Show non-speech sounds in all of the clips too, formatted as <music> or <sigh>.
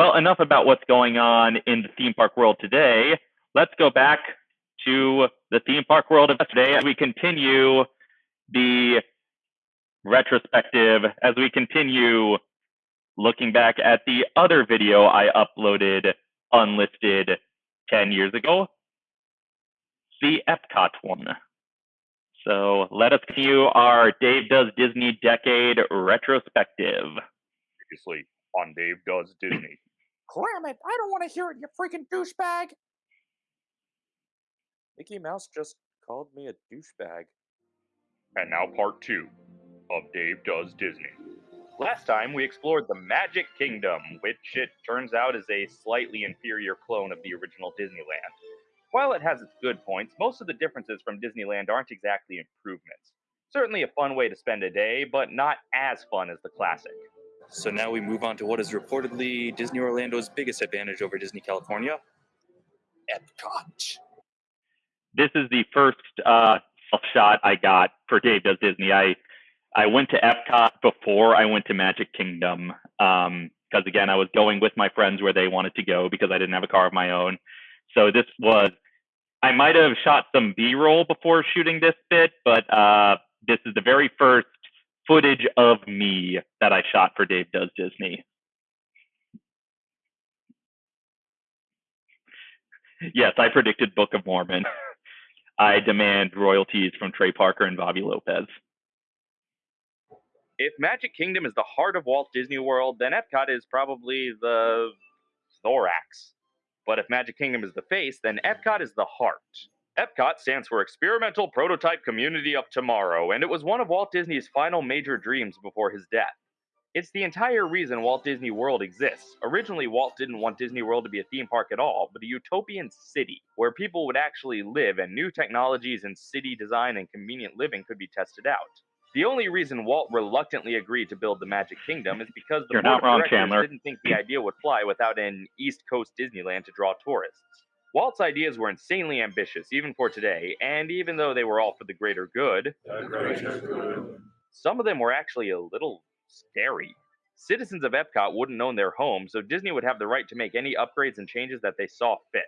Well, enough about what's going on in the theme park world today. Let's go back to the theme park world of today as we continue the retrospective, as we continue looking back at the other video I uploaded unlisted 10 years ago, the Epcot one. So let us continue our Dave Does Disney Decade retrospective. Previously on Dave Does Disney. Cram it! I don't want to hear it, you freaking douchebag! Mickey Mouse just called me a douchebag. And now part two of Dave Does Disney. Last time we explored the Magic Kingdom, which it turns out is a slightly inferior clone of the original Disneyland. While it has its good points, most of the differences from Disneyland aren't exactly improvements. Certainly a fun way to spend a day, but not as fun as the classic. So now we move on to what is reportedly Disney Orlando's biggest advantage over Disney California Epcot. This is the first uh, shot I got for Dave Does Disney. I I went to Epcot before I went to Magic Kingdom because um, again I was going with my friends where they wanted to go because I didn't have a car of my own. So this was, I might have shot some B roll before shooting this bit, but uh, this is the very first footage of me that I shot for Dave Does Disney. Yes, I predicted Book of Mormon. <laughs> I demand royalties from Trey Parker and Bobby Lopez. If Magic Kingdom is the heart of Walt Disney World, then Epcot is probably the thorax. But if Magic Kingdom is the face, then Epcot is the heart. Epcot stands for Experimental Prototype Community of Tomorrow, and it was one of Walt Disney's final major dreams before his death. It's the entire reason Walt Disney World exists. Originally, Walt didn't want Disney World to be a theme park at all, but a utopian city where people would actually live and new technologies in city design and convenient living could be tested out. The only reason Walt reluctantly agreed to build the Magic Kingdom is because the You're board of wrong, directors Chandler. didn't think the idea would fly without an East Coast Disneyland to draw tourists. Walt's ideas were insanely ambitious, even for today, and even though they were all for the greater good, some of them were actually a little scary. Citizens of Epcot wouldn't own their homes, so Disney would have the right to make any upgrades and changes that they saw fit.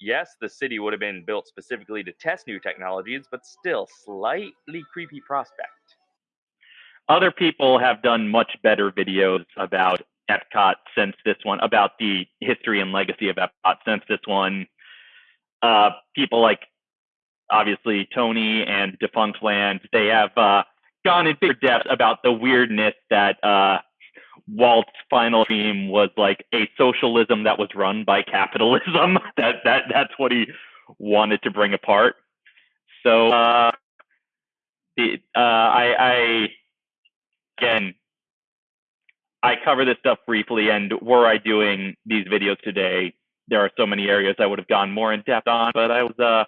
Yes, the city would have been built specifically to test new technologies, but still slightly creepy prospect. Other people have done much better videos about Epcot since this one, about the history and legacy of Epcot since this one. Uh, people like obviously Tony and Defunctland, they have uh, gone in bigger depth about the weirdness that uh, Walt's final dream was like a socialism that was run by <laughs> capitalism. <laughs> that that that's what he wanted to bring apart. So uh, the, uh, I, I again I cover this stuff briefly, and were I doing these videos today, there are so many areas I would have gone more in depth on, but I was uh,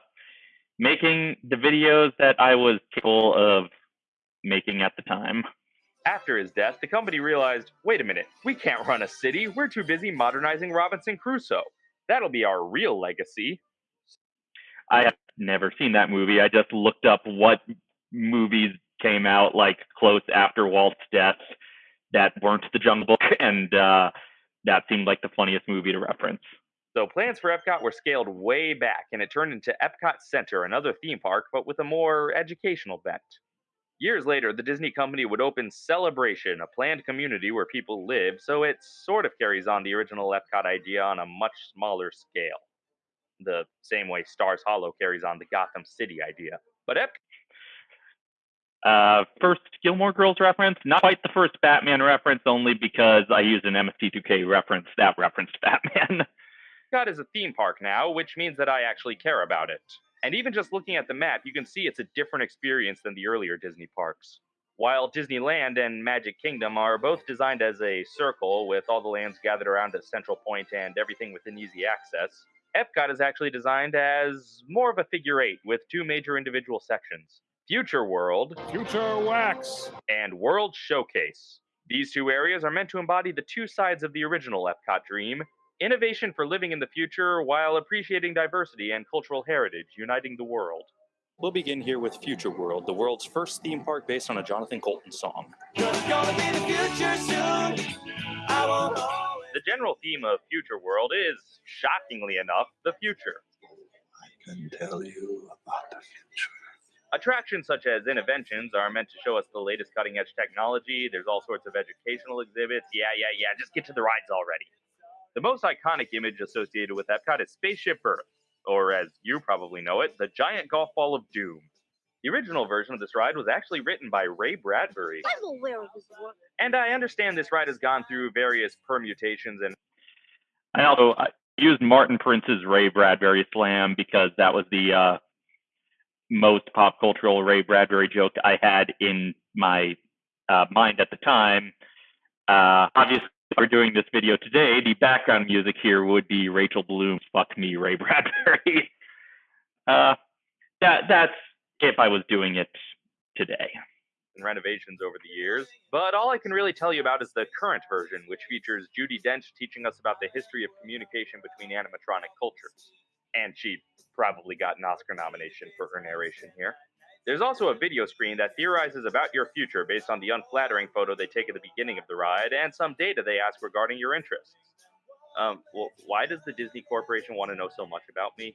making the videos that I was capable of making at the time. After his death, the company realized wait a minute, we can't run a city. We're too busy modernizing Robinson Crusoe. That'll be our real legacy. I have never seen that movie. I just looked up what movies came out like close after Walt's death that weren't The Jungle Book, and uh, that seemed like the funniest movie to reference. So plans for Epcot were scaled way back, and it turned into Epcot Center, another theme park, but with a more educational bent. Years later, the Disney company would open Celebration, a planned community where people live, so it sort of carries on the original Epcot idea on a much smaller scale. The same way Stars Hollow carries on the Gotham City idea. But Epcot Uh, first Gilmore Girls reference, not quite the first Batman reference, only because I used an MST2K reference that referenced <laughs> Batman. Epcot is a theme park now, which means that I actually care about it. And even just looking at the map, you can see it's a different experience than the earlier Disney parks. While Disneyland and Magic Kingdom are both designed as a circle with all the lands gathered around a central point and everything within easy access, Epcot is actually designed as more of a figure eight with two major individual sections Future World Future Wax! and World Showcase. These two areas are meant to embody the two sides of the original Epcot dream innovation for living in the future while appreciating diversity and cultural heritage, uniting the world. We'll begin here with Future World, the world's first theme park based on a Jonathan Coulton song. Gonna be the future soon. I won't the general theme of Future World is, shockingly enough, the future. I can tell you about the future. Attractions such as Innoventions are meant to show us the latest cutting edge technology. There's all sorts of educational exhibits. Yeah, yeah, yeah, just get to the rides already. The most iconic image associated with Epcot is Spaceship Earth, or as you probably know it, the giant golf ball of doom. The original version of this ride was actually written by Ray Bradbury. I'm aware of his work. And I understand this ride has gone through various permutations and I also I used Martin Prince's Ray Bradbury slam because that was the uh, most pop cultural Ray Bradbury joke I had in my uh, mind at the time. Uh, obviously, if we're doing this video today, the background music here would be Rachel Bloom's "Fuck Me, Ray <laughs> Bradbury." uh, that that's if I was doing it today. and renovations over the years, but all I can really tell you about is the current version, which features Judi Dench teaching us about the history of communication between animatronic cultures. And she probably got an Oscar nomination for her narration here. There's also a video screen that theorizes about your future based on the unflattering photo they take at the beginning of the ride and some data they ask regarding your interests. Um, well, why does the Disney Corporation want to know so much about me?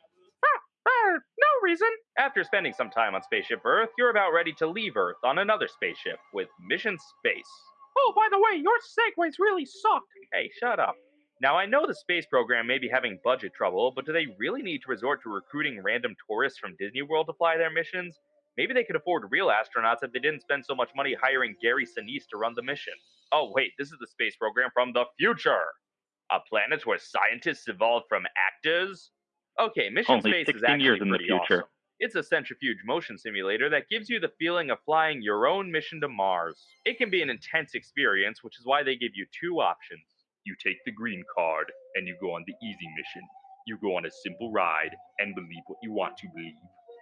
Ah, no reason. After spending some time on Spaceship Earth, you're about ready to leave Earth on another spaceship with Mission Space. Oh, by the way, your segues really suck. Hey, shut up. Now, I know the space program may be having budget trouble, but do they really need to resort to recruiting random tourists from Disney World to fly their missions? Maybe they could afford real astronauts if they didn't spend so much money hiring Gary Sinise to run the mission. Oh, wait, this is the space program from the future. A planet where scientists evolved from actors? Okay, Mission Only Space is 16 actually years in the future. awesome. It's a centrifuge motion simulator that gives you the feeling of flying your own mission to Mars. It can be an intense experience, which is why they give you two options. You take the green card and you go on the easy mission. You go on a simple ride and believe what you want to believe.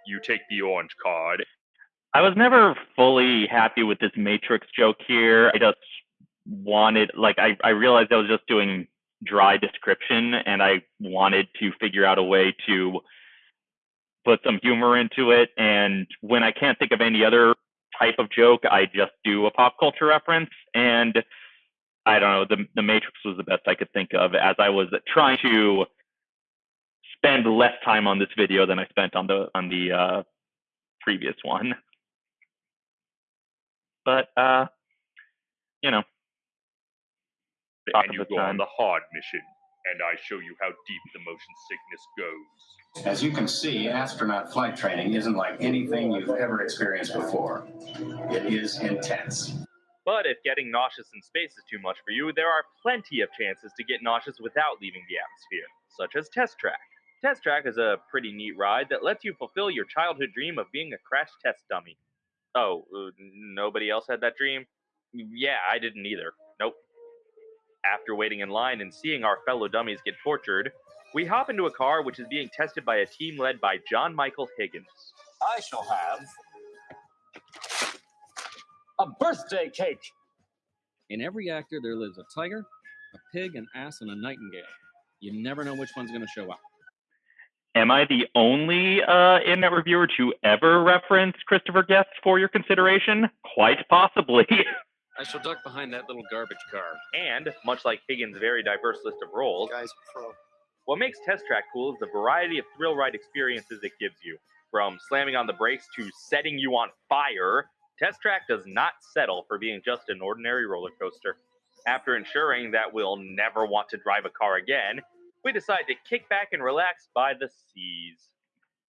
You take the orange card. I was never fully happy with this Matrix joke here. I just wanted, like, I, I realized I was just doing dry description and I wanted to figure out a way to put some humor into it. And when I can't think of any other type of joke, I just do a pop culture reference. And I don't know, the, the Matrix was the best I could think of as I was trying to spend less time on this video than I spent on the on the uh, previous one. But uh, you know, and you the go on the hard mission. And I show you how deep the motion sickness goes. As you can see, astronaut flight training isn't like anything you've ever experienced before. It is intense. But if getting nauseous in space is too much for you, there are plenty of chances to get nauseous without leaving the atmosphere, such as Test Track. Test Track is a pretty neat ride that lets you fulfill your childhood dream of being a crash test dummy. Oh, uh, nobody else had that dream? Yeah, I didn't either. Nope. After waiting in line and seeing our fellow dummies get tortured, we hop into a car which is being tested by a team led by John Michael Higgins. I shall have a birthday cake. In every actor, there lives a tiger, a pig, an ass, and a nightingale. You never know which one's going to show up. Am I the only uh, internet reviewer to ever reference Christopher Guest for your consideration? Quite possibly. <laughs> I shall duck behind that little garbage car. And, much like Higgins' very diverse list of roles, Guys, pro. What makes Test Track cool is the variety of thrill ride experiences it gives you. From slamming on the brakes to setting you on fire, Test Track does not settle for being just an ordinary roller coaster. After ensuring that we'll never want to drive a car again, we decide to kick back and relax by the seas.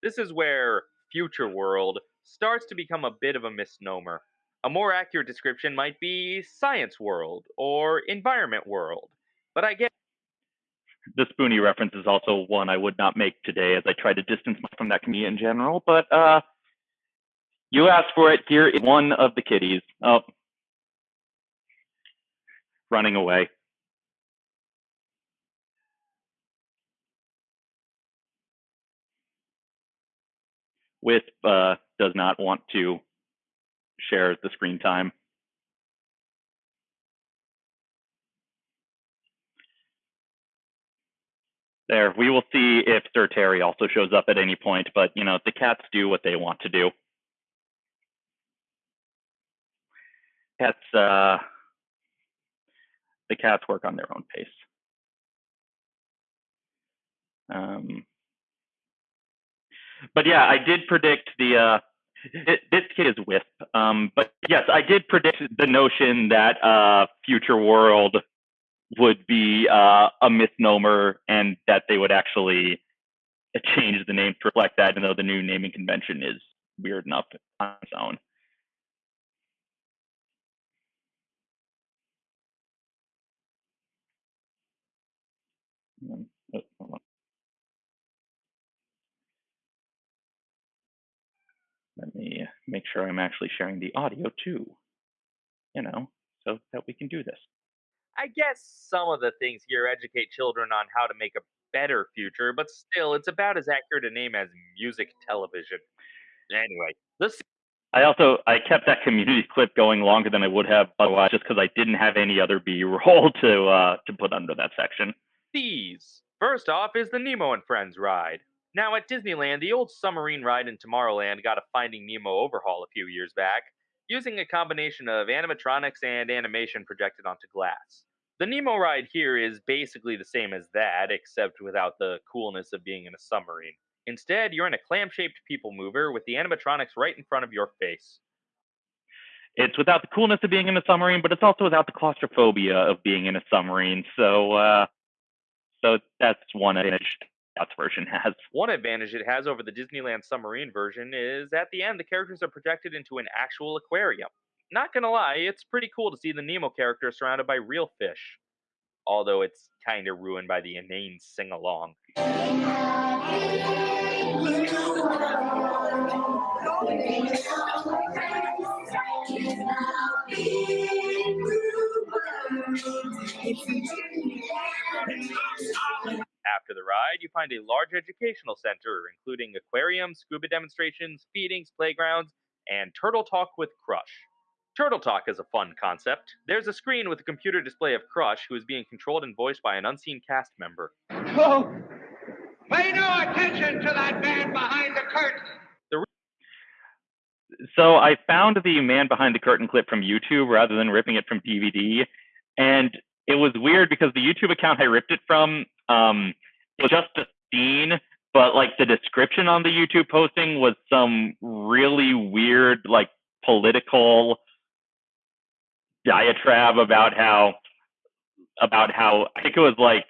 This is where Future World starts to become a bit of a misnomer. A more accurate description might be Science World or Environment World. But I get the Spoony reference is also one I would not make today as I try to distance myself from that community in general. But uh, you asked for it. Here is one of the kitties. Oh, running away. Wisp uh, does not want to share the screen time. There, we will see if Sir Terry also shows up at any point, but you know, the cats do what they want to do. Cats, uh, the cats work on their own pace. Um, but yeah, I did predict the. Uh, it, this kid is Wisp. Um, but yes, I did predict the notion that uh, Future World would be uh, a misnomer and that they would actually change the name to reflect that, even though the new naming convention is weird enough on its own. Um, oh, hold on. Let me make sure I'm actually sharing the audio too, you know, so that we can do this. I guess some of the things here educate children on how to make a better future, but still, it's about as accurate a name as music television. Anyway, this. I also I kept that community <laughs> clip going longer than I would have otherwise, just because I didn't have any other B-roll <laughs> to uh, to put under that section. These. First off is the Nemo and Friends ride. Now, at Disneyland, the old submarine ride in Tomorrowland got a Finding Nemo overhaul a few years back, using a combination of animatronics and animation projected onto glass. The Nemo ride here is basically the same as that, except without the coolness of being in a submarine. Instead, you're in a clam shaped people mover with the animatronics right in front of your face. It's without the coolness of being in a submarine, but it's also without the claustrophobia of being in a submarine. So, uh, so that's one advantage version has. One advantage it has over the Disneyland submarine version is at the end, the characters are projected into an actual aquarium. Not gonna lie, it's pretty cool to see the Nemo character surrounded by real fish. Although it's kinda ruined by the inane sing along. You find a large educational center, including aquariums, scuba demonstrations, feedings, playgrounds, and Turtle Talk with Crush. Turtle Talk is a fun concept. There's a screen with a computer display of Crush, who is being controlled and voiced by an unseen cast member. Oh, pay no attention to that man behind the curtain. So I found the man behind the curtain clip from YouTube rather than ripping it from DVD, and it was weird because the YouTube account I ripped it from um, just a scene, but like the description on the YouTube posting was some really weird, like political diatribe about how about how I think it was like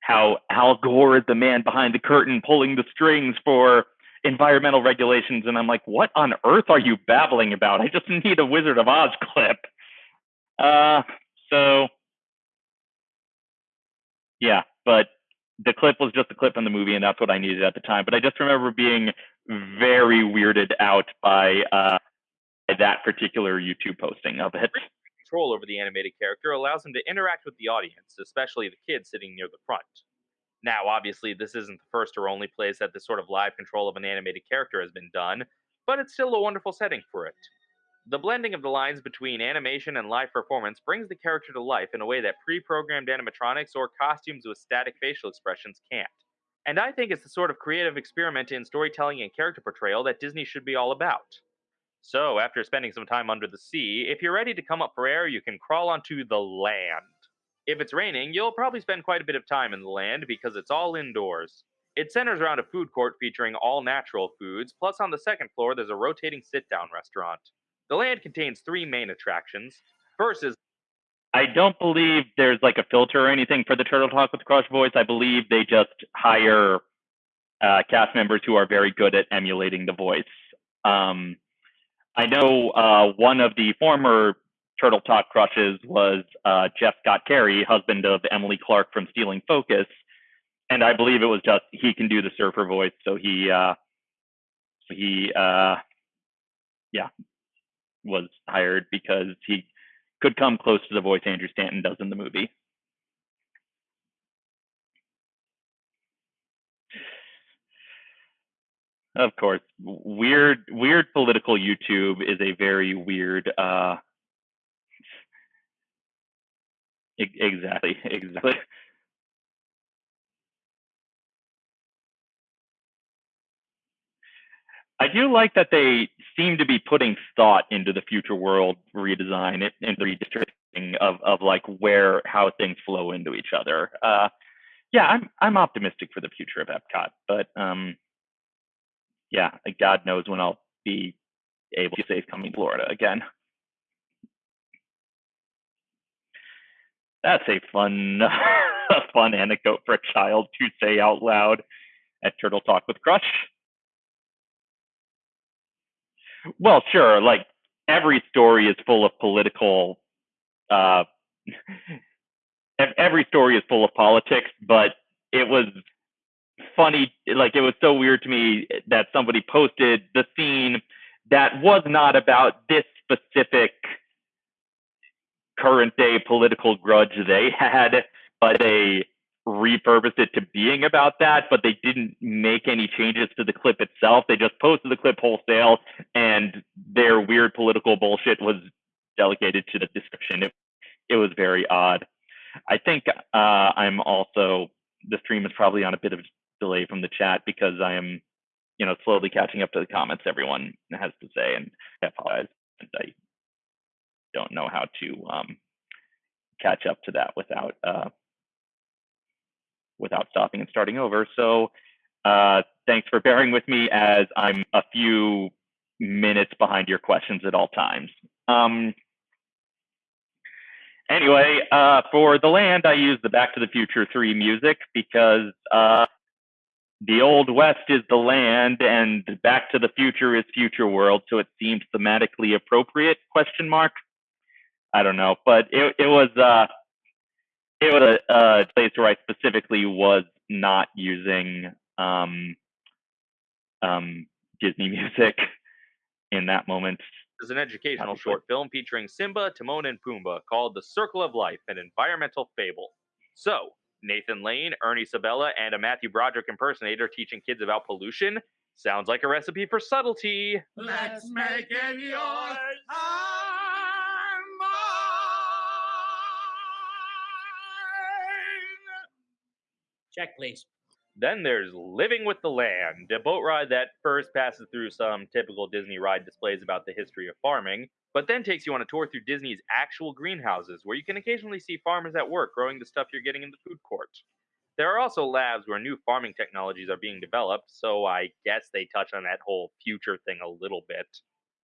how Al Gore is the man behind the curtain pulling the strings for environmental regulations and I'm like, what on earth are you babbling about? I just need a Wizard of Oz clip. Uh so yeah, but the clip was just a clip from the movie and that's what I needed at the time. But I just remember being very weirded out by uh that particular YouTube posting of it. Control over the animated character allows him to interact with the audience, especially the kids sitting near the front. Now, obviously, this isn't the first or only place that this sort of live control of an animated character has been done, but it's still a wonderful setting for it. The blending of the lines between animation and live performance brings the character to life in a way that pre programmed animatronics or costumes with static facial expressions can't. And I think it's the sort of creative experiment in storytelling and character portrayal that Disney should be all about. So, after spending some time under the sea, if you're ready to come up for air, you can crawl onto the land. If it's raining, you'll probably spend quite a bit of time in the land because it's all indoors. It centers around a food court featuring all natural foods, plus on the second floor, there's a rotating sit down restaurant. The land contains three main attractions. First is I don't believe there's like a filter or anything for the Turtle Talk with Crush voice. I believe they just hire uh, cast members who are very good at emulating the voice. Um, I know uh, one of the former Turtle Talk crushes was uh, Jeff Scott Carey, husband of Emily Clark from Stealing Focus, and I believe it was just he can do the surfer voice, so he uh, he uh, yeah was hired because he could come close to the voice Andrew Stanton does in the movie. Of course, weird weird political YouTube is a very weird uh exactly <laughs> exactly I do like that they seem to be putting thought into the future world redesign and redistricting of of like where how things flow into each other. Uh, yeah, I'm I'm optimistic for the future of Epcot, but um, yeah, God knows when I'll be able to safe coming to Florida again. That's a fun, <laughs> a fun anecdote for a child to say out loud at Turtle Talk with Crush. Well, sure, like every story is full of political. Uh, <laughs> every story is full of politics, but it was funny. Like it was so weird to me that somebody posted the scene that was not about this specific current day political grudge they <laughs> had, but they repurposed it to being about that, but they didn't make any changes to the clip itself. They just posted the clip wholesale, and their weird political bullshit was delegated to the description. It, it was very odd. I think uh, I'm also the stream is probably on a bit of delay from the chat because I am, you know, slowly catching up to the comments everyone has to say, and I apologize. I don't know how to um, catch up to that without uh, without stopping and starting over. So uh, thanks for bearing with me as I'm a few minutes behind your questions at all times. Um, anyway, uh, for the land, I use the Back to the Future 3 music because uh, the Old West is the land and Back to the Future is Future World, so it seems thematically appropriate, question mark. I don't know, but it, it was uh, it was a, a place where I specifically was not using um, um, Disney music <laughs> in that moment. is an educational Obviously. short film featuring Simba, Timon, and Pumbaa called The Circle of Life, an environmental fable. So, Nathan Lane, Ernie Sabella, and a Matthew Broderick impersonator teaching kids about pollution sounds like a recipe for subtlety. Let's make it yours Check, please. Then there's Living with the Land, a boat ride that first passes through some typical Disney ride displays about the history of farming, but then takes you on a tour through Disney's actual greenhouses, where you can occasionally see farmers at work growing the stuff you're getting in the food court. There are also labs where new farming technologies are being developed, so I guess they touch on that whole future thing a little bit.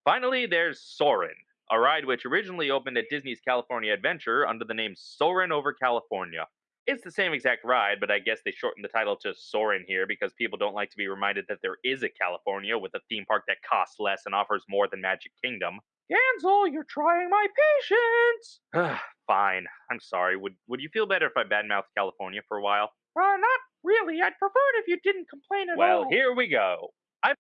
Finally, there's Soarin', a ride which originally opened at Disney's California Adventure under the name Soarin' over California. It's the same exact ride, but I guess they shortened the title to Soarin' here because people don't like to be reminded that there is a California with a theme park that costs less and offers more than Magic Kingdom. Gansel, you're trying my patience. <sighs> Fine. I'm sorry. Would would you feel better if I badmouthed California for a while? Uh, not really. I'd prefer it if you didn't complain at Well, all. Well, here we go. I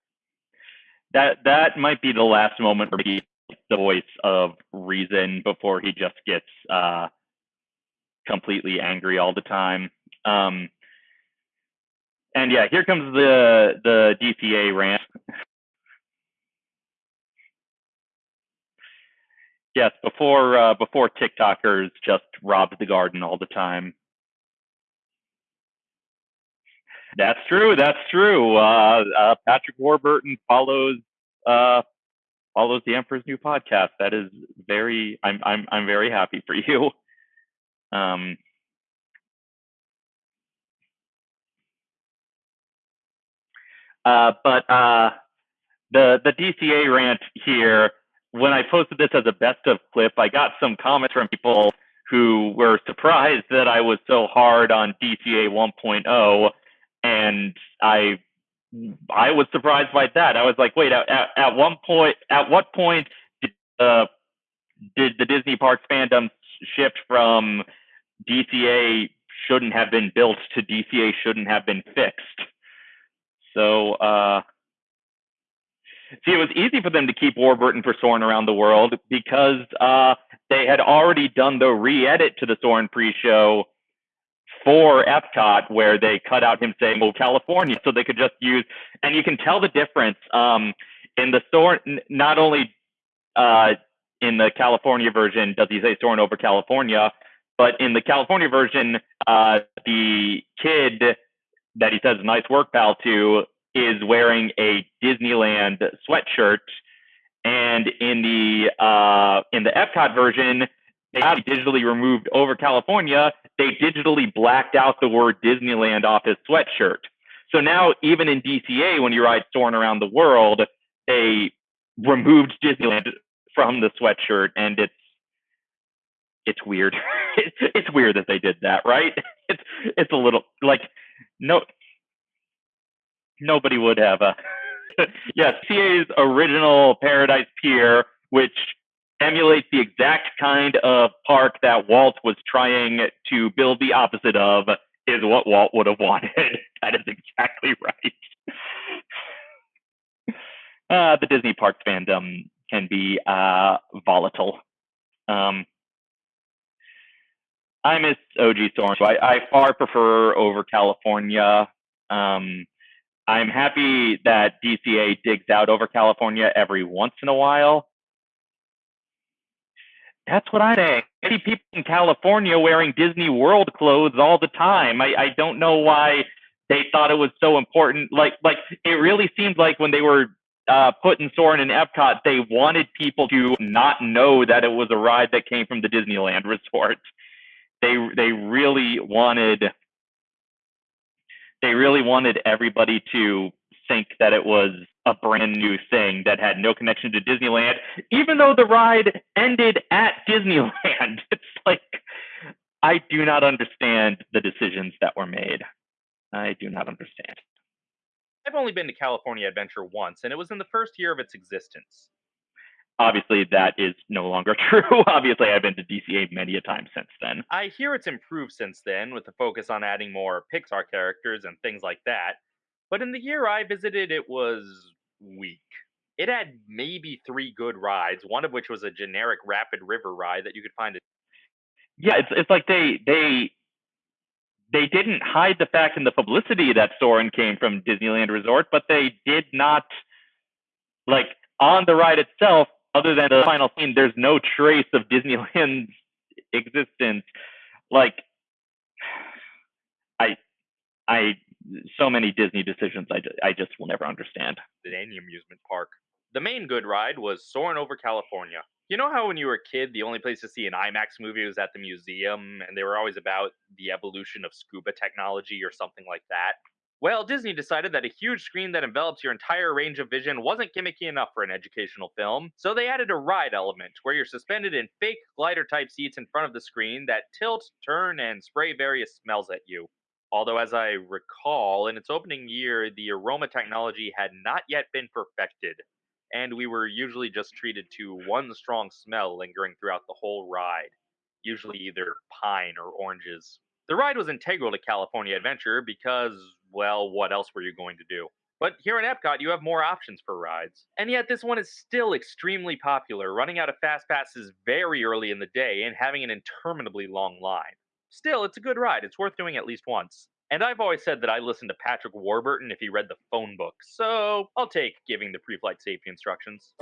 That that might be the last moment for he the voice of reason before he just gets uh, completely angry all the time. Um, and yeah, here comes the the DCA rant. yes, before uh, before TikTokers just robbed the garden all the time. That's true. That's true. Uh, uh, Patrick Warburton follows uh, follows the Emperor's New Podcast. That is very. I'm I'm I'm very happy for you. <laughs> Um, uh, but uh, the the DCA rant here. When I posted this as a best of clip, I got some comments from people who were surprised that I was so hard on DCA 1.0, and I I was surprised by that. I was like, wait, at, at, one point, at what point did, uh, did the Disney Parks fandom shift from DCA shouldn't have been built to DCA shouldn't have been fixed? So, uh, see, it was easy for them to keep Warburton for Soarin' around the world because uh, they had already done the re-edit to the Soarin' pre-show for Epcot where they cut out him saying "Oh California," so they could just use, and you can tell the difference um, in the Soarin'. Not only uh, in the California version does he say Soarin' over California, but in the California version, uh, the kid that he says "nice work, pal" to is wearing a Disneyland sweatshirt, and in the uh, in the Epcot version, they digitally removed over California, they digitally blacked out the word Disneyland off his sweatshirt. So now, even in DCA, when you ride Soarin' around the world, they removed Disneyland from the sweatshirt, and it's it's weird. <laughs> it's weird that they did that, right? <laughs> It's it's a little like no nobody would have a <laughs> yes, CA's original Paradise Pier, which emulates the exact kind of park that Walt was trying to build the opposite of, is what Walt would have wanted. that is exactly right. Uh, the Disney Parks fandom can be uh, volatile. Um, I miss OG Soarin', so I, I far prefer over California. Um, I'm happy that DCA digs out over California every once in a while. That's what I say. I see people in California wearing Disney World clothes all the time. I, I don't know why they thought it was so important. Like, like it really seemed like when they were uh, Soarin' in Epcot, they wanted people to not know that it was a ride that came from the Disneyland <laughs> resort. They they really wanted they really wanted everybody to think that it was a brand new thing that had no connection to Disneyland, even though the ride ended at <laughs> Disneyland. It's like, I do not understand the decisions that were made. I do not understand. I've only been to California Adventure once, and it was in the first year of its existence. Obviously, that is no longer <laughs> true. Obviously, I've been to DCA many a time since then. I hear it's improved since then, with the focus on adding more Pixar characters and things like that. But in the year I visited, it was weak. It had maybe three good rides, one of which was a generic rapid river ride that you could find. At- yeah, it's it's like they they they didn't hide the fact in the publicity that Soarin' came from Disneyland Resort, but they did not like on the ride itself, other than the final scene, there's no trace of Disneyland's <laughs> existence. Like I I so many Disney decisions I, I just will never understand. Any amusement park. The main good ride was Soarin' over California. You know how when you were a kid, the only place to see an IMAX movie was at the museum, and they were always about the evolution of scuba technology or something like that? Well, Disney decided that a huge screen that envelops your entire range of vision wasn't gimmicky enough for an educational film, so they added a ride element where you're suspended in fake glider type seats in front of the screen that tilt, turn, and spray various smells at you. Although, as I recall, in its opening year, the aroma technology had not yet been perfected, and we were usually just treated to one strong smell lingering throughout the whole ride, usually either pine or oranges. The ride was integral to California Adventure because, well, what else were you going to do? But here in Epcot, you have more options for rides. And yet, this one is still extremely popular, running out of fast passes very early in the day and having an interminably long line. Still, it's a good ride. It's worth doing at least once. And I've always said that I listened to Patrick Warburton if he read the phone book, so I'll take giving the pre flight safety instructions.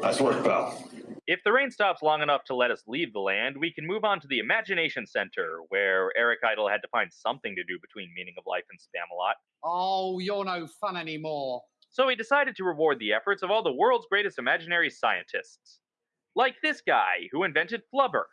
Nice work, pal. If the rain stops long enough to let us leave the land, we can move on to the Imagination Center, where Eric Idle had to find something to do between Meaning of Life and Spamalot. Oh, you're no fun anymore. So he decided to reward the efforts of all the world's greatest imaginary scientists. Like this guy, who invented Flubber,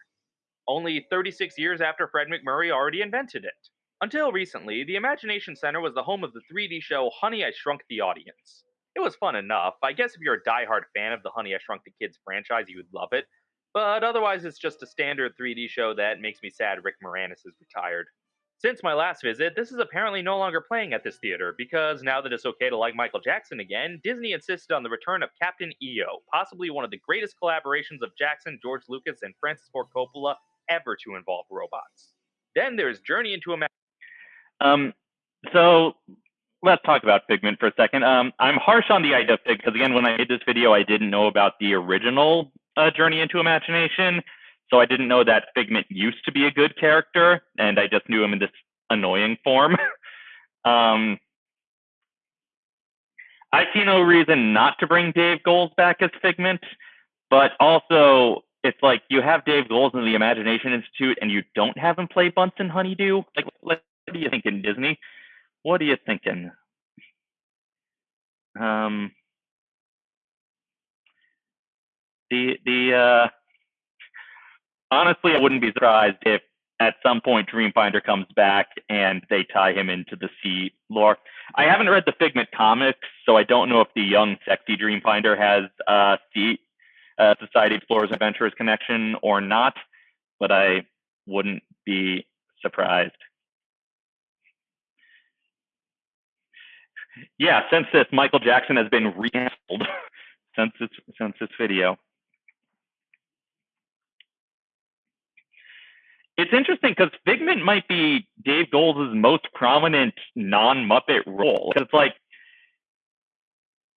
only 36 years after Fred MacMurray already invented it. Until recently, the Imagination Center was the home of the 3D show Honey, I Shrunk the Audience. It was fun enough. I guess if you're a die-hard fan of the Honey, I Shrunk the Kids franchise, you would love it. But otherwise, it's just a standard 3D show that makes me sad Rick Moranis is retired. Since my last visit, this is apparently no longer playing at this theater because now that it's okay to like Michael Jackson again, Disney insisted on the return of Captain EO, possibly one of the greatest collaborations of Jackson, George Lucas, and Francis Ford Coppola ever to involve robots. Then there's Journey into a um, so let's talk about Figment for a second. Um, I'm harsh on the idea of Fig because again, when I made this video, I didn't know about the original uh, Journey into Imagination. So I didn't know that Figment used to be a good character, and I just knew him in this annoying form. <laughs> um, I see no reason not to bring Dave Goelz back as Figment, but also it's like you have Dave Goelz in the Imagination Institute, and you don't have him play Bunsen Honeydew. Like, what are you thinking, Disney? What are you thinking? Um, the the uh, honestly, I wouldn't be surprised if at some point Dreamfinder comes back and they tie him into the sea lore. I haven't read the Figment comics, so I don't know if the young, sexy Dreamfinder has a sea, uh, Society Explorers Adventurers connection or not, but I wouldn't be surprised. Yeah, since this, Michael Jackson has been recanceled <laughs> since this since this video. It's interesting because Figment might be Dave Goelz' most prominent non-Muppet role. It's like,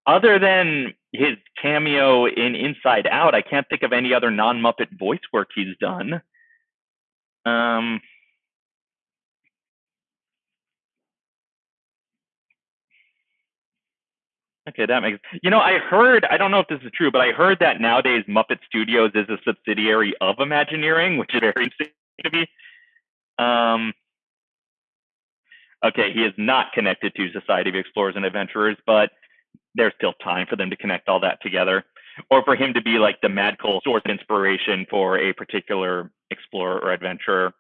other than his cameo in Inside Out, I can't think of any other non-Muppet voice work he's done. Um, Okay, that makes you know. I heard I don't know if this is true, but I heard that nowadays Muppet Studios is a subsidiary of Imagineering, which is very interesting to me. Um, okay, he is not connected to Society of Explorers and Adventurers, but there's still time for them to connect all that together, or for him to be like the mad cool source of inspiration for a particular explorer or adventurer.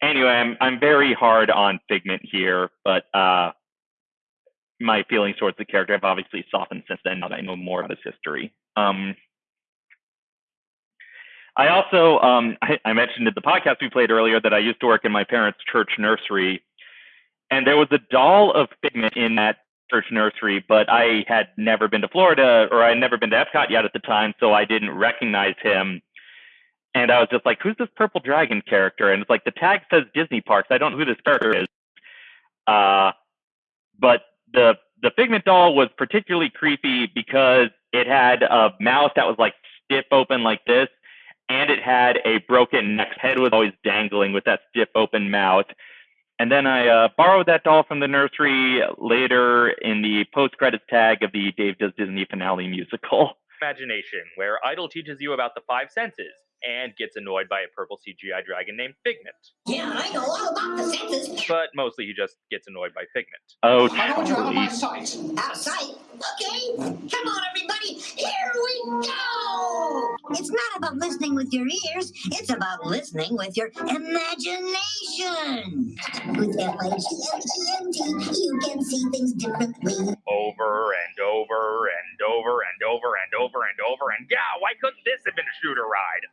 Anyway, I'm I'm very hard on Figment here, but uh, my feelings towards the character have obviously softened since then now that I know more about his history. Um, I also, um, I, I, mentioned in the podcast we played earlier that I used to work in my parents' church nursery, and there was a doll of Figment in that church nursery, but I had never been to Florida or I had never been to Epcot yet at the time, so I didn't recognize him. And I was just like, "Who's this purple dragon character?" And it's like the tag says Disney Parks. I don't know who this character is. Uh, but the the Figment doll was particularly creepy because it had a mouth that was like stiff open like this, and it had a broken neck. Head was always dangling with that stiff open mouth. And then I uh, borrowed that doll from the nursery later in the post credits tag of the Dave Does Disney finale musical. Imagination, where Idle teaches you about the five senses and gets annoyed by a purple CGI dragon named Figment. Yeah, I know all about the senses. But mostly he just gets annoyed by Figment. Oh, I want you out of my sight. Out of sight. Okay, come on, everybody. Here we go. It's not about listening with your ears. It's about listening with your imagination. With F-I-G-M-E-N-T, you can see things differently. Over and over and over and over and over and over and yeah, why couldn't this have been a shooter ride?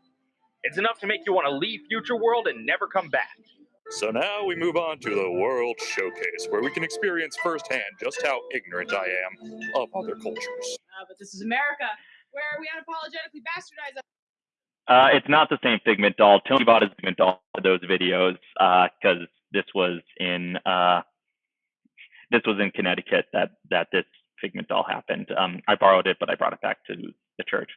It's enough to make you want to leave Future World and never come back. So now we move on to the World Showcase, where we can experience firsthand just how ignorant I am of other cultures. Uh, but this is America, where we unapologetically bastardize us. Uh, it's not the same Figment doll. Tony bought his Figment doll for those videos because this was in uh, this was in Connecticut that that this Figment doll happened. Um, I borrowed it, but I brought it back to the church.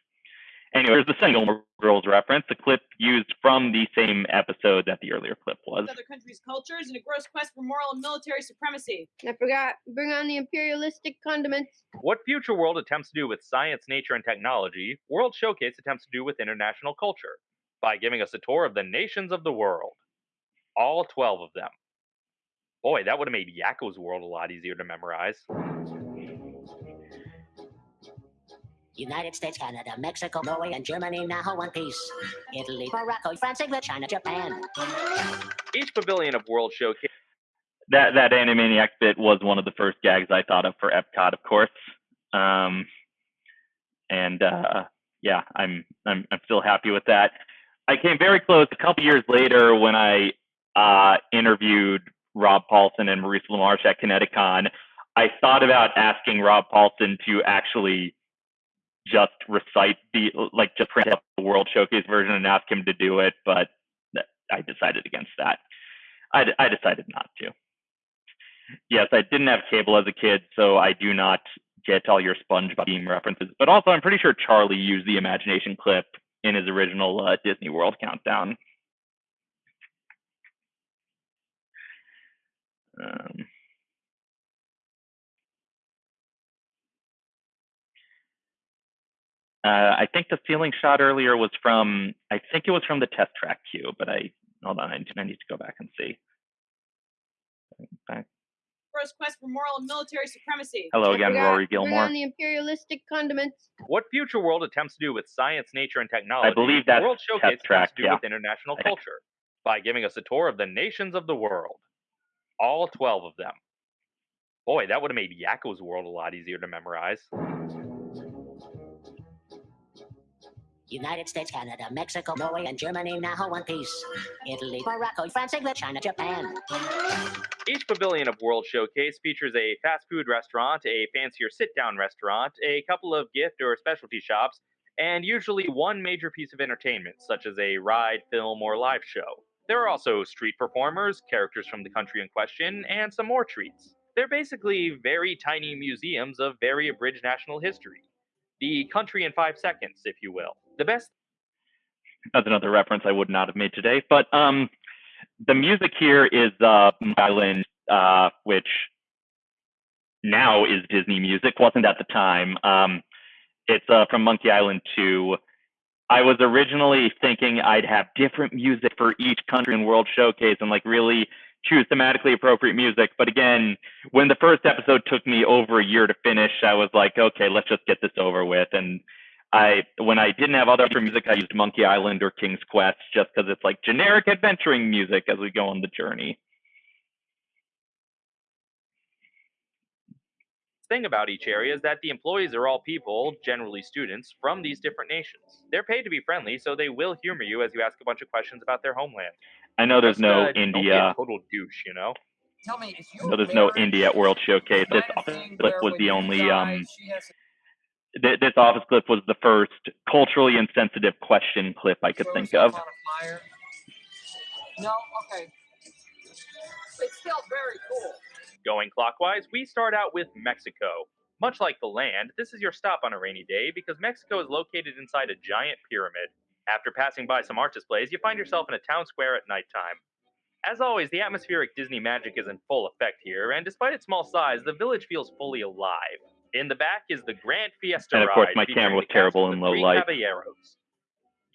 Anyway, there's the Single Girls reference, the clip used from the same episode that the earlier clip was. Other countries' cultures in a gross quest for moral and military supremacy. I forgot. Bring on the imperialistic condiments. What Future World attempts to do with science, nature, and technology, World Showcase attempts to do with international culture by giving us a tour of the nations of the world. All 12 of them. Boy, that would have made Yakko's world a lot easier to memorize. United States, Canada, Mexico, Norway, and Germany now one piece. Italy, Morocco, France, England, China, Japan. Each pavilion of World Showcase That that Animaniac bit was one of the first gags I thought of for Epcot, of course. Um, and uh, yeah, I'm I'm I'm still happy with that. I came very close a couple years later when I uh, interviewed Rob Paulsen and Maurice LaMarche at Kineticon. I thought about asking Rob Paulsen to actually just recite the like just print up the World Showcase version and ask him to do it, but I decided against that. I decided not to. Yes, I didn't have cable as a kid, so I do not get all your SpongeBob theme references. But also, I'm pretty sure Charlie used the imagination clip in his original uh, Disney World countdown. Um, Uh, I think the ceiling shot earlier was from, I think it was from the test track queue, but I, hold on, I, I need to go back and see. Back Emperor's quest for moral and military supremacy. Hello again, Rory Gilmore. on the imperialistic condiments. What Future World attempts to do with science, nature, and technology, I believe that's World Test Showcase Track, attempts to do yeah. with international I think. culture by giving us a tour of the nations of the world. All 12 of them. Boy, that would have made Yakko's world a lot easier to memorize. United States, Canada, Mexico, Norway, and Germany now one piece. Italy, Morocco, France, England, China, Japan. Each pavilion of World Showcase features a fast food restaurant, a fancier sit down restaurant, a couple of gift or specialty shops, and usually one major piece of entertainment, such as a ride, film, or live show. There are also street performers, characters from the country in question, and some more treats. They're basically very tiny museums of very abridged national history. The country in five seconds, if you will. The best That's another reference I would not have made today. But um, the music here is uh, Island, uh, which now is Disney music. wasn't at the time. Um, it's uh, from Monkey Island 2. I was originally thinking I'd have different music for each country and world showcase and like really choose thematically appropriate music. But again, when the first episode took me over a year to finish, I was like, okay, let's just get this over with. And I, when I didn't have other music, I used Monkey Island or King's Quest just because it's like generic adventuring music as we go on the journey. Thing about each area is that the employees are all people, generally students, from these different nations. They're paid to be friendly, so they will humor you as you ask a bunch of questions about their homeland. I know there's Just, no uh, don't be a India. total douche, you know? Tell me, if I know there's no India at World Showcase. This office clip was the only um. Th- this office clip was the first culturally insensitive question clip I could think of. No, okay. It's still very cool. Going clockwise, we start out with Mexico. Much like the land, this is your stop on a rainy day because Mexico is located inside a giant pyramid. After passing by some art displays, you find yourself in a town square at nighttime. As always, the atmospheric Disney magic is in full effect here, and despite its small size, the village feels fully alive. In the back is the Grand Fiesta And of course, my camera was terrible in low light. Caballeros.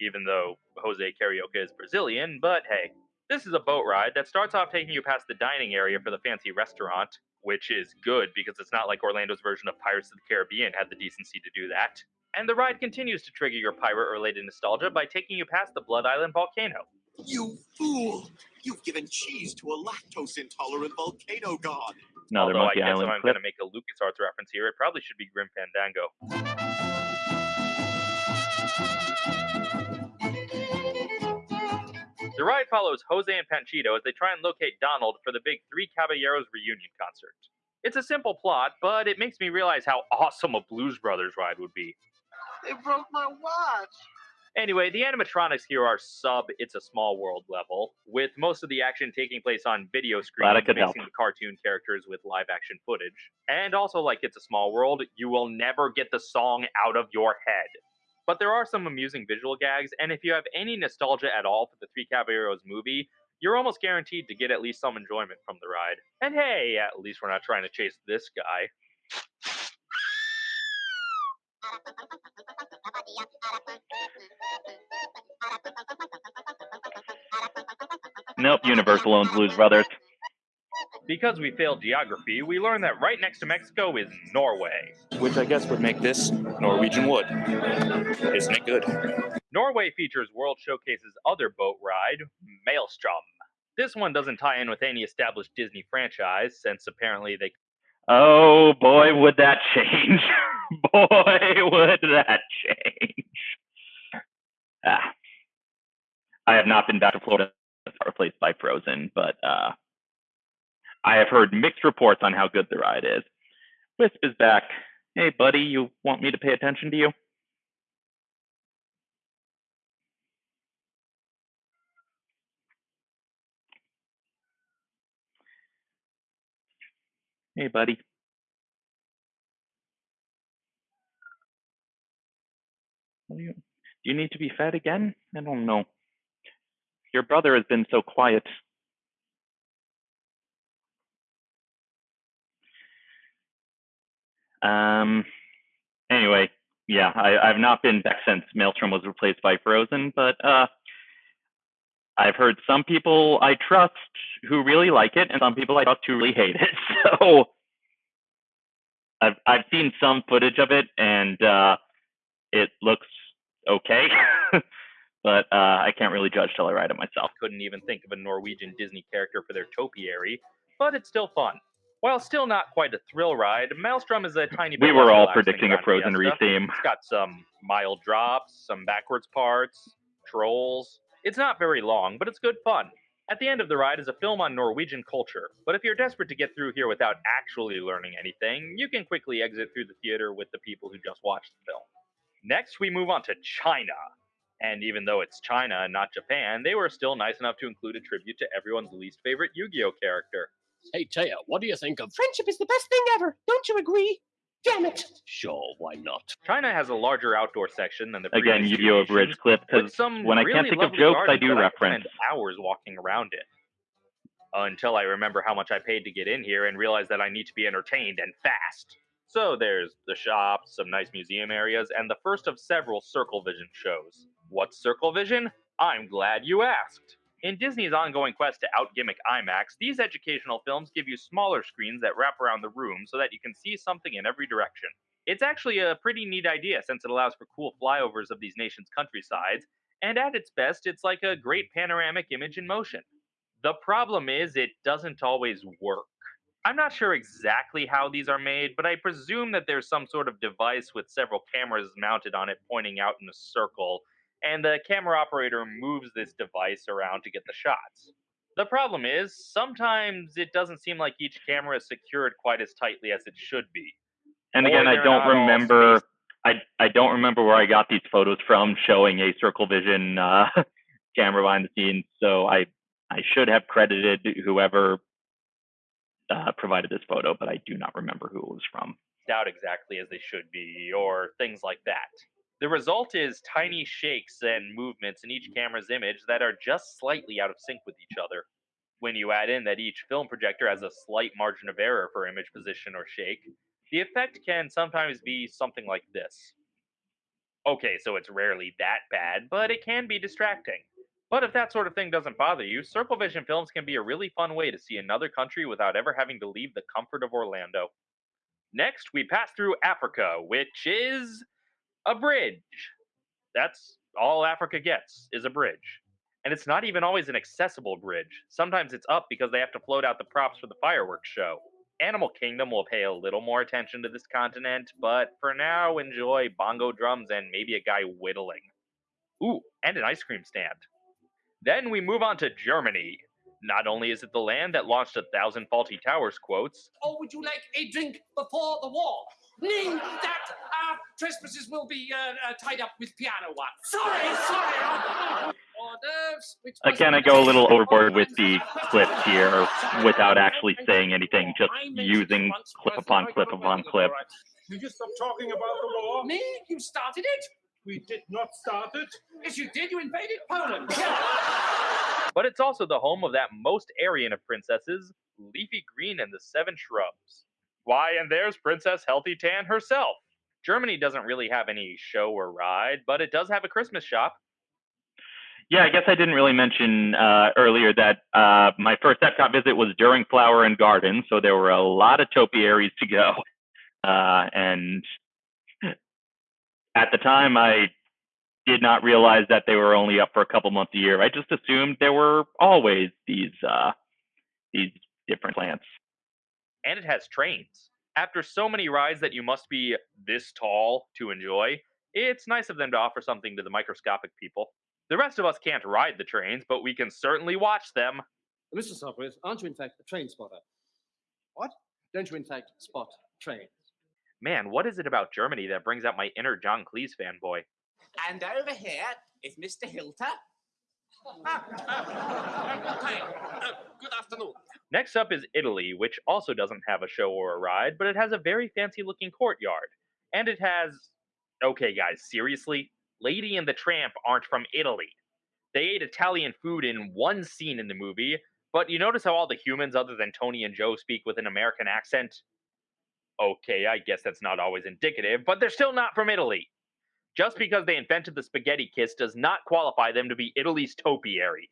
Even though Jose Carioca is Brazilian, but hey, this is a boat ride that starts off taking you past the dining area for the fancy restaurant, which is good because it's not like Orlando's version of Pirates of the Caribbean had the decency to do that. And the ride continues to trigger your pirate related nostalgia by taking you past the Blood Island volcano. You fool! You've given cheese to a lactose intolerant volcano god. Another Although Monkey I guess Island if I'm clip. going to make a LucasArts reference here, it probably should be Grim Fandango. The ride follows Jose and Panchito as they try and locate Donald for the big Three Caballeros reunion concert. It's a simple plot, but it makes me realize how awesome a Blues Brothers ride would be. They broke my watch. Anyway, the animatronics here are sub It's a Small World level, with most of the action taking place on video Glad I screens, could mixing help. the cartoon characters with live action footage. And also, like It's a Small World, you will never get the song out of your head. But there are some amusing visual gags, and if you have any nostalgia at all for the Three Caballeros movie, you're almost guaranteed to get at least some enjoyment from the ride. And hey, at least we're not trying to chase this guy. Nope, Universal owns Blues Brothers. Because we failed geography, we learned that right next to Mexico is Norway. Which I guess would make this Norwegian wood. Isn't it good? Norway features World Showcase's other boat ride, Maelstrom. This one doesn't tie in with any established Disney franchise, since apparently they Oh boy, would that change! <laughs> boy, would that change! Ah. I have not been back to Florida since it was replaced by Frozen, but uh, I have heard mixed reports on how good the ride is. Wisp is back. Hey, buddy, you want me to pay attention to you? Hey, buddy. Do you, need to be fed again? I don't know. Your brother has been so quiet. Um. Anyway, yeah, I, I've not been back since Maelstrom was replaced by Frozen, but uh, I've heard some people I trust who really like it, and some people I trust who really hate it. <laughs> So I've I've seen some footage of it, and uh, it looks okay, <laughs> but uh, I can't really judge till I ride it myself. Couldn't even think of a Norwegian Disney character for their topiary, but it's still fun. While still not quite a thrill ride, Maelstrom is a tiny bit We were all predicting a Frozen Fiesta. retheme. It's got some mild drops, some backwards parts, trolls. It's not very long, but it's good fun. At the end of the ride is a film on Norwegian culture, but if you're desperate to get through here without actually learning anything, you can quickly exit through the theater with the people who just watched the film. Next, we move on to China. And even though it's China and not Japan, they were still nice enough to include a tribute to everyone's least favorite Yu Gi Oh character. Hey, Téa, what do you think of? Friendship is the best thing ever. Don't you agree? Damn it. Sure, why not? China has a larger outdoor section than the Again, previous Yu-Gi-Oh! two Bridge clip, with 'cause some when I really can't think of jokes, I do that reference. spend hours walking around it. Until I remember how much I paid to get in here and realize that I need to be entertained and fast. So there's the shops, some nice museum areas, and the first of several Circle Vision shows. What's Circle Vision? I'm glad you asked. In Disney's ongoing quest to outgimmick IMAX, these educational films give you smaller screens that wrap around the room so that you can see something in every direction. It's actually a pretty neat idea since it allows for cool flyovers of these nations' countrysides, and at its best, it's like a great panoramic image in motion. The problem is, it doesn't always work. I'm not sure exactly how these are made, but I presume that there's some sort of device with several cameras mounted on it pointing out in a circle, and the camera operator moves this device around to get the shots. The problem is, sometimes it doesn't seem like each camera is secured quite as tightly as it should be. And Or again, I don't remember. I I don't remember where I got these photos from, showing a Circle Vision uh, <laughs> camera behind the scenes. So I I should have credited whoever uh, provided this photo, but I do not remember who it was from. out exactly as they should be, or things like that. The result is tiny mm. shakes and movements in each mm. camera's image that are just slightly out of sync with each other. When you add in that each film projector has a slight margin of error for image position or shake, the effect can sometimes be something like this. Okay, so it's rarely that bad, but it can be distracting. But if that sort of thing doesn't bother you, Circle Vision films can be a really fun way to see another country without ever having to leave the comfort of Orlando. Next, we pass through Africa, which is a bridge. That's all Africa gets is a bridge. And it's not even always an accessible bridge. Sometimes it's up because they have to float out the props for the fireworks show. Animal Kingdom will pay a little more attention to this continent, but for now, enjoy bongo drums and maybe a guy whittling. Ooh, and an ice cream stand. Then we move on to Germany. Not only is it the land that launched a thousand Fawlty Towers quotes, Or would you like a drink before the war? Meaning that our trespasses will be uh, uh, tied up with piano wire. Sorry, sorry. Hors d'oeuvres, which Again, I go a little overboard with the clips here without actually saying anything, just using clip upon clip upon clip. Will you stop talking about the war? Me? You started it? We did not start it. Yes, you did. You invaded Poland. <laughs> but it's also the home of that most Aryan of princesses, Leafy Green and the Seven Shrubs. Why, and there's Princess Healthy Tan herself. Germany doesn't really have any show or ride, but it does have a Christmas shop. Yeah, I guess I didn't really mention uh, earlier that uh, my first Epcot visit was during Flower and Garden, so there were a lot of topiaries to go. Uh, and at the time, I did not realize that they were only up for a couple months a year. I just assumed there were always these uh, these different plants. And it has trains. After so many rides that you must be this tall to enjoy, it's nice of them to offer something to the microscopic people. The rest of us can't ride the trains, but we can certainly watch them. Mr. Sopwith, aren't you in fact a train spotter? What? Don't you in fact spot trains? Man, what is it about Germany that brings out my inner John Cleese fanboy? And over here is Mr. Hilter. Hi. Oh, good afternoon. Next up is Italy, which also doesn't have a show or a ride, but it has a very fancy looking courtyard. And it has. Okay, guys, seriously? Lady and the Tramp aren't from Italy. They ate Italian food in one scene in the movie, but you notice how all the humans other than Tony and Joe speak with an American accent? Okay, I guess that's not always indicative, but they're still not from Italy. Just because they invented the spaghetti kiss does not qualify them to be Italy's topiary.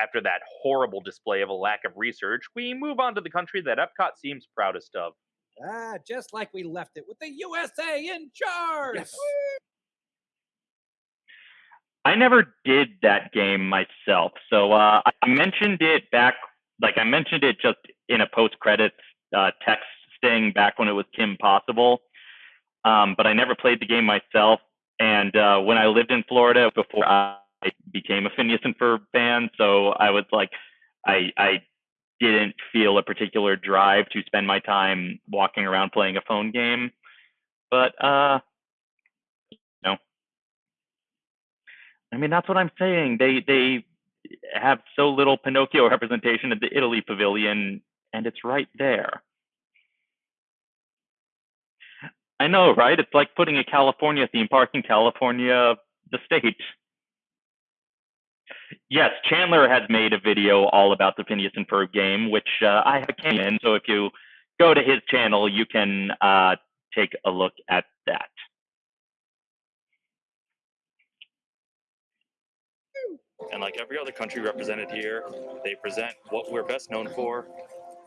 After that horrible display of a lack of research, we move on to the country that Epcot seems proudest of. Ah, just like we left it with the USA in charge. Yes. I never did that game myself, so uh, I mentioned it back, like I mentioned it just in a post credits uh, text thing back when it was Kim Possible, um, but I never played the game myself. And uh, when I lived in Florida before I became a Phineas and Ferb fan, so I was like, I I didn't feel a particular drive to spend my time walking around playing a phone game, but uh, know, I mean that's what I'm saying. They they have so little Pinocchio representation at the Italy Pavilion, and it's right there. I know, right? It's like putting a California theme park in California, the state. Yes, Chandler has made a video all about the Phineas and Ferb game, which uh, I have came in. So if you go to his channel, you can uh, take a look at that. And like every other country represented here, they present what we're best known for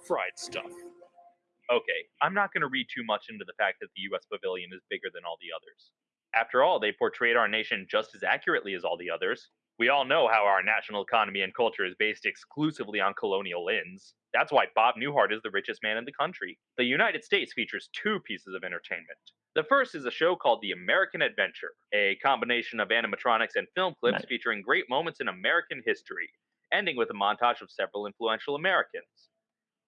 fried stuff. Okay, I'm not going to read too much into the fact that the US pavilion is bigger than all the others. After all, they portrayed our nation just as accurately as all the others. We all know how our national economy and culture is based exclusively on colonial inns. That's why Bob Newhart is the richest man in the country. The United States features two pieces of entertainment. The first is a show called The American Adventure, a combination of animatronics and film clips Nice. featuring great moments in American history, ending with a montage of several influential Americans.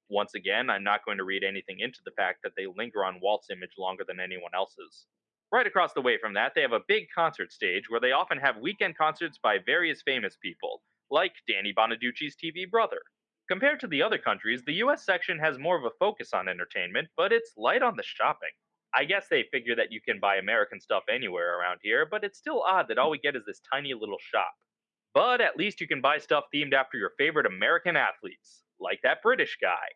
Once again, I'm not going to read anything into the fact that they linger on Walt's image longer than anyone else's. Right across the way from that, they have a big concert stage where they often have weekend concerts by various famous people, like Danny Bonaduce's TV brother. Compared to the other countries, the US section has more of a focus on entertainment, but it's light on the shopping. I guess they figure that you can buy American stuff anywhere around here, but it's still odd that all we get is this tiny little shop. But at least you can buy stuff themed after your favorite American athletes, like that British guy.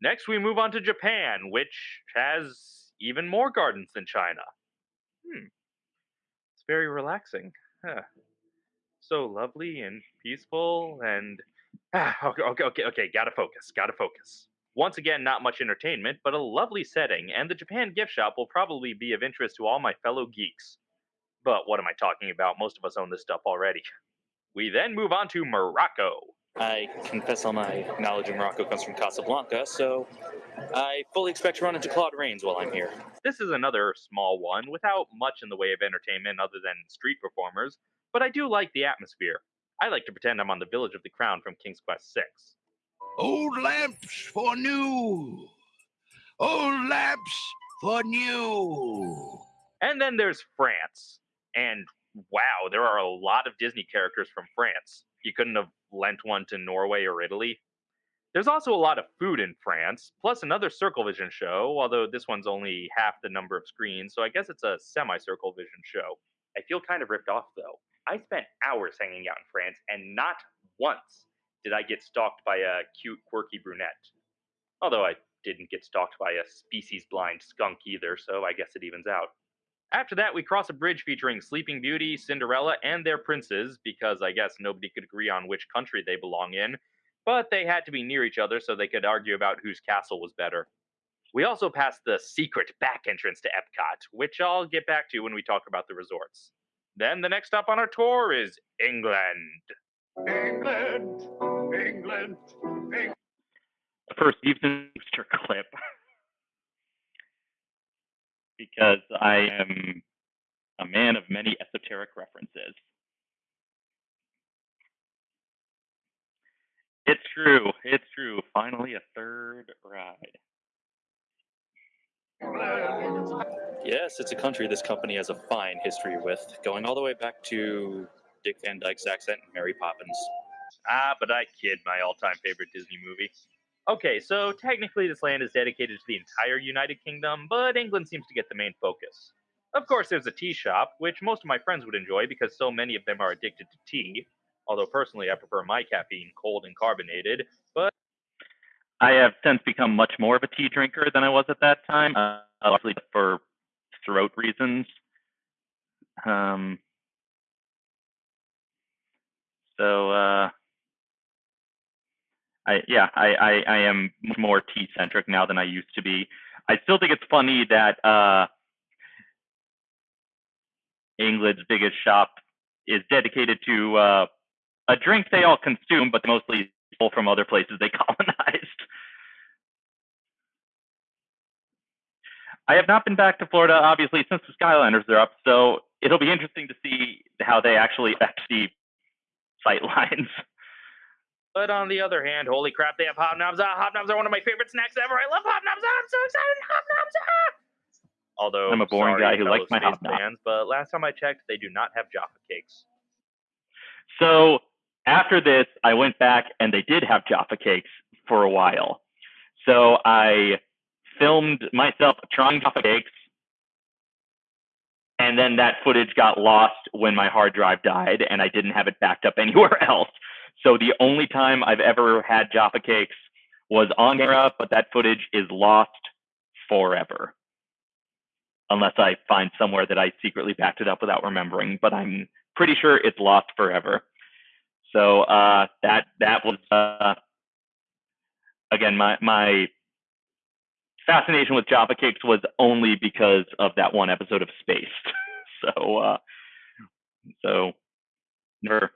Next, we move on to Japan, which has even more gardens than China. Hmm. It's very relaxing. Huh. So lovely and peaceful and. Ah, okay, okay, okay, okay, gotta focus, gotta focus. Once again, not much entertainment, but a lovely setting, and the Japan gift shop will probably be of interest to all my fellow geeks. But what am I talking about? Most of us own this stuff already. We then move on to Morocco. I confess all my knowledge of Morocco comes from Casablanca, so I fully expect to run into Claude Rains while I'm here. This is another small one without much in the way of entertainment other than street performers, but I do like the atmosphere. I like to pretend I'm on the Village of the Crown from King's Quest VI. Old lamps for new. Old lamps for new. And then there's France. And wow, there are a lot of Disney characters from France. You couldn't have lent one to Norway or Italy. There's also a lot of food in France, plus another Circle Vision show, although this one's only half the number of screens, so I guess it's a semi Circle Vision show. I feel kind of ripped off though. I spent hours hanging out in France, and not once did I get stalked by a cute, quirky brunette. Although I didn't get stalked by a species blind skunk either, so I guess it evens out. After that, we cross a bridge featuring Sleeping Beauty, Cinderella, and their princes, because I guess nobody could agree on which country they belong in, but they had to be near each other so they could argue about whose castle was better. We also passed the secret back entrance to Epcot, which I'll get back to when we talk about the resorts. Then the next stop on our tour is England. England, England, England. First Steven Brewster clip <laughs> because I am a man of many esoteric references. It's true. It's true. Finally, a third ride. Yes, it's a country this company has a fine history with, going all the way back to Dick Van Dyke's accent in Mary Poppins. Ah, but I kid, my all time favorite Disney movie. Okay, so technically this land is dedicated to the entire United Kingdom, but England seems to get the main focus. Of course, there's a tea shop, which most of my friends would enjoy because so many of them are addicted to tea. Although personally, I prefer my caffeine cold and carbonated, but I have since become much more of a tea drinker than I was at that time, uh, largely for throat reasons. Um, so, uh, I yeah, I, I, I am much more tea centric now than I used to be. I still think it's funny that uh, England's biggest shop is dedicated to uh, a drink they all consume, but mostly pull from other places they <laughs> colonized. I have not been back to Florida, obviously, since the Skyliners are up, so it'll be interesting to see how they actually affect the sight lines. <laughs> But on the other hand, holy crap, they have hobnobs. Ah, hobnobs are one of my favorite snacks ever. I love hobnobs. Ah, I'm so excited. Hobnobs. Ah. Although I'm a boring sorry, guy who likes my space hobnob. fans, but last time I checked, they do not have Jaffa cakes. So after this, I went back and they did have Jaffa cakes for a while. So I filmed myself trying Jaffa cakes, and then that footage got lost when my hard drive died, and I didn't have it backed up <laughs> anywhere else. So the only time I've ever had Jaffa cakes was on camera, but that footage is lost forever. Unless I find somewhere that I secretly backed it up without remembering, but I'm pretty sure it's lost forever. So uh, that that was uh, again my my fascination with Jaffa cakes was only because of that one episode of Spaced. <laughs> so uh, so never.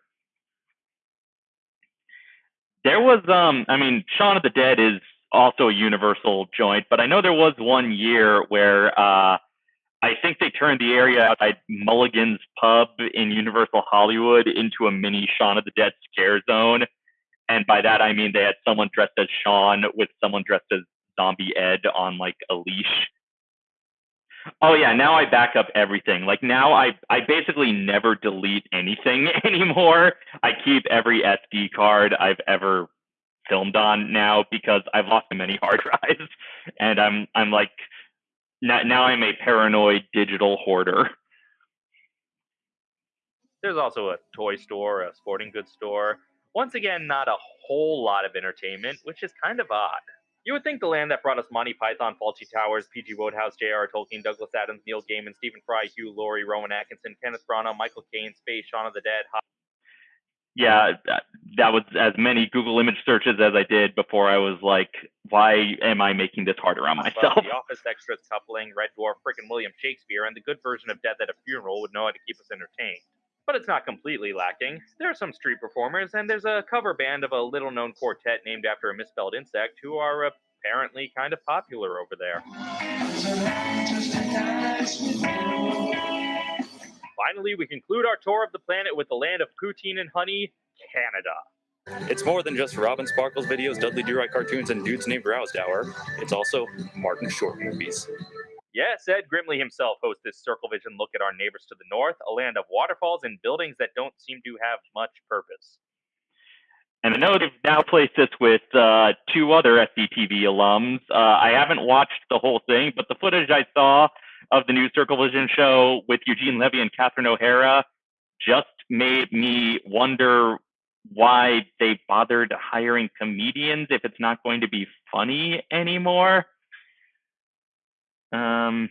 There was um I mean Shaun of the Dead is also a universal joint, but I know there was one year where uh I think they turned the area outside Mulligan's Pub in Universal Hollywood into a mini Shaun of the Dead scare zone. And by that I mean they had someone dressed as Shaun with someone dressed as Zombie Ed on like a leash. Oh yeah, now I back up everything. Like now I I basically never delete anything <laughs> anymore. I keep every SD card I've ever filmed on now because I've lost too many <laughs> hard drives and I'm I'm like now, now I'm a paranoid digital hoarder. There's also a toy store, a sporting goods store. Once again, not a whole lot of entertainment, which is kind of odd. You would think the land that brought us Monty Python, Fawlty Towers, P.G. Wodehouse, J.R. Tolkien, Douglas Adams, Neil Gaiman, Stephen Fry, Hugh Laurie, Rowan Atkinson, Kenneth Branagh, Michael Caine, Spaced, Shaun of the Dead, Hot Yeah, that, that was as many Google image searches as I did before I was like, why am I making this harder on myself? The Office Extras coupling, Red Dwarf, frickin' William Shakespeare, and the good version of Death at a Funeral would know how to keep us entertained. But it's not completely lacking. There are some street performers, and there's a cover band of a little known quartet named after a misspelled insect who are apparently kind of popular over there. Finally, we conclude our tour of the planet with the land of poutine and honey, Canada. It's more than just Robin Sparkles videos, Dudley Do Right cartoons, and dudes named Rowsdower. It's also Martin Short movies. Yes, Ed Grimley himself hosts this Circle Vision look at our neighbors to the north, a land of waterfalls and buildings that don't seem to have much purpose. And I know they've now placed this with uh, two other SCTV alums. Uh, I haven't watched the whole thing, but the footage I saw of the new Circle Vision show with Eugene Levy and Catherine O'Hara just made me wonder why they bothered hiring comedians if it's not going to be funny anymore. Um,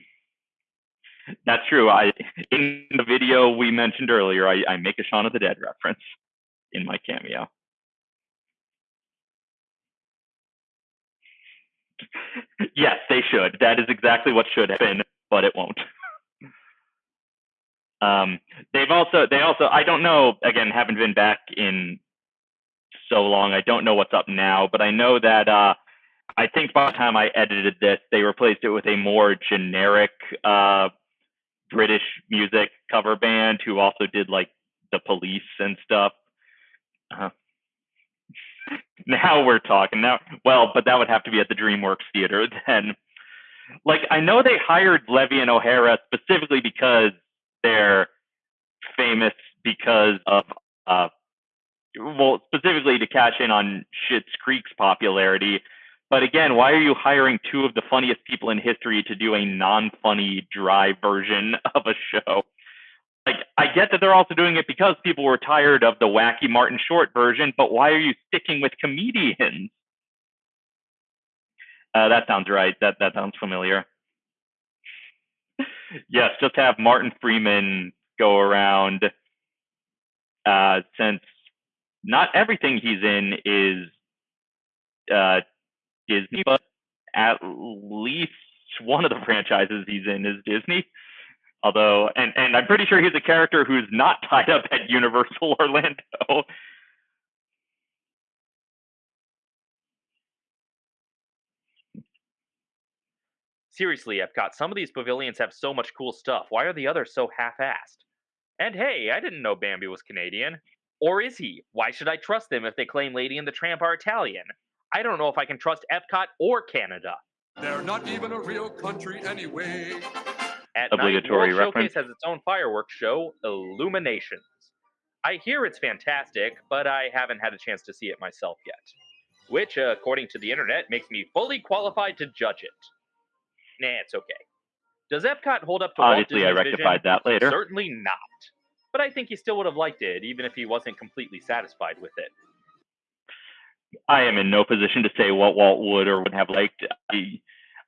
that's true. I in the video we mentioned earlier, I, I make a Shaun of the Dead reference in my cameo. yes, they should. That is exactly what should happen, but it won't. <laughs> Um, they've also, they also, I don't know, again, haven't been back in so long. I don't know what's up now, but I know that, uh, I think by the time I edited this, they replaced it with a more generic, uh, British music cover band who also did like the police and stuff. Uh, <laughs> now we're talking. Now well but that would have to be at the dreamworks theater <laughs> then. Like i know they hired levy and o'hara specifically because they're famous because of uh well specifically to cash in on Schitt's Creek's popularity but again why are you hiring two of the funniest people in history to do a non-funny dry version of a show like I get that they're also doing it because people were tired of the wacky Martin Short version, but why are you sticking with comedians? Uh, that sounds right. That that sounds familiar. <laughs> yes, just have Martin Freeman go around. Uh, since not everything he's in is uh, Disney, but at least one of the franchises he's in is Disney. Although, and, and I'm pretty sure he's a character who's not <laughs> tied up at Universal Orlando. Seriously, Epcot, some of these pavilions have so much cool stuff. Why are the others so half assed? And hey, I didn't know Bambi was Canadian. Or is he? Why should I trust them if they claim Lady and the Tramp are Italian? I don't know if I can trust Epcot or Canada. They're not even a real country anyway. At Obligatory night, World reference. Showcase has its own fireworks show, Illuminations. I hear it's fantastic, but I haven't had a chance to see it myself yet. Which, uh, according to the internet, makes me fully qualified to judge it. Nah, it's okay. Does Epcot hold up to Obviously, I Walt Disney's rectified vision? that later. Certainly not. But I think he still would have liked it, even if he wasn't completely satisfied with it. I am in no position to say what Walt would or would have liked. I,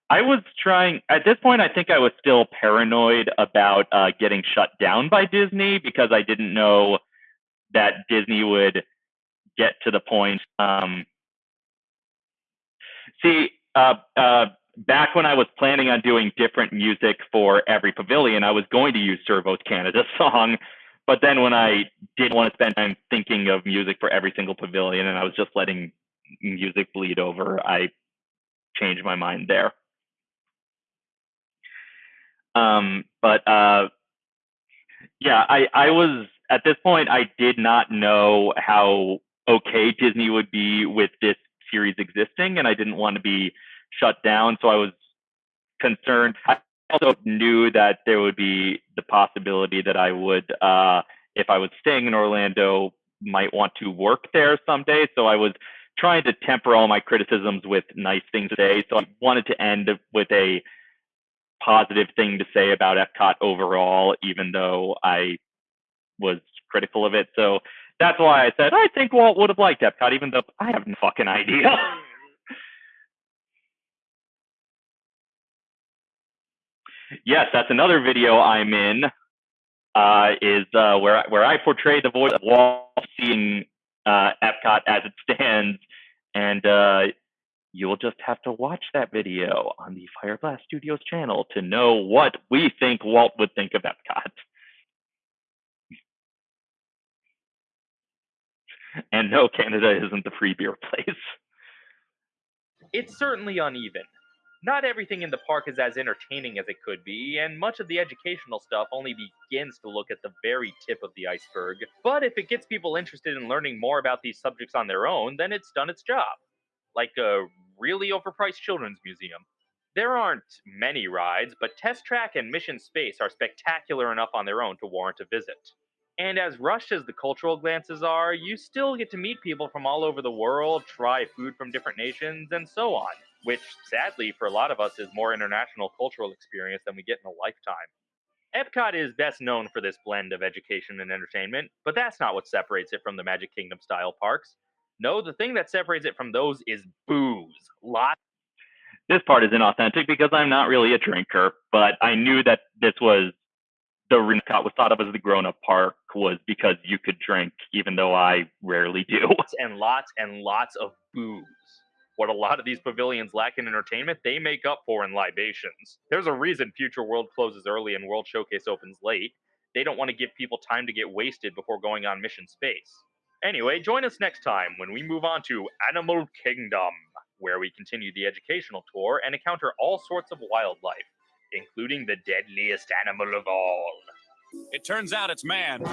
I was trying at this point. I think I was still paranoid about uh, getting shut down by Disney because I didn't know that Disney would get to the point. Um, see, uh, uh, back when I was planning on doing different music for every pavilion, I was going to use Servo's Canada <laughs> song. But then when I didn't want to spend time thinking of music for every single pavilion and I was just letting music bleed over, I changed my mind there. Um, but uh, yeah, I, I was at this point, I did not know how okay Disney would be with this series existing, and I didn't want to be shut down. So I was concerned. I also knew that there would be the possibility that I would, uh, if I was staying in Orlando, might want to work there someday. So I was trying to temper all my criticisms with nice things today. So I wanted to end with a positive thing to say about Epcot overall, even though I was critical of it. So that's why I said I think Walt would have liked Epcot, even though I have no fucking idea. <laughs> yes, that's another video I'm in. Uh, is uh, where where I portray the voice of Walt seeing uh, Epcot as it stands, and uh, you will just have to watch that video on the Fireblast Studios channel to know what we think Walt would think of Epcot. And no, Canada isn't the free beer place. It's certainly uneven. Not everything in the park is as entertaining as it could be, and much of the educational stuff only begins to look at the very tip of the iceberg. But if it gets people interested in learning more about these subjects on their own, then it's done its job. Like a really overpriced children's museum. There aren't many rides, but Test Track and Mission Space are spectacular enough on their own to warrant a visit. And as rushed as the cultural glances are, you still get to meet people from all over the world, try food from different nations, and so on, which sadly for a lot of us is more international cultural experience than we get in a lifetime. Epcot is best known for this blend of education and entertainment, but that's not what separates it from the Magic Kingdom style parks. No, the thing that separates it from those is booze. Lots This part is inauthentic because I'm not really a drinker, but I knew that this was the Epcot was thought of as the grown-up park was because you could drink, even though I rarely do. and lots and lots of booze. What a lot of these pavilions lack in entertainment, they make up for in libations. There's a reason Future World closes early and World Showcase opens late. They don't want to give people time to get wasted before going on mission space. Anyway, join us next time when we move on to Animal Kingdom, where we continue the educational tour and encounter all sorts of wildlife, including the deadliest animal of all. It turns out it's man.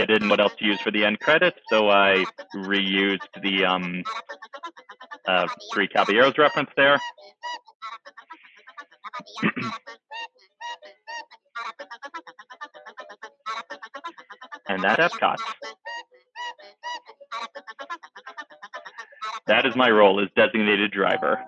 I didn't what else to use for the end credits, so I reused the um, uh, Three Caballeros reference there. <clears throat> and that's Epcot. That is my role as designated driver.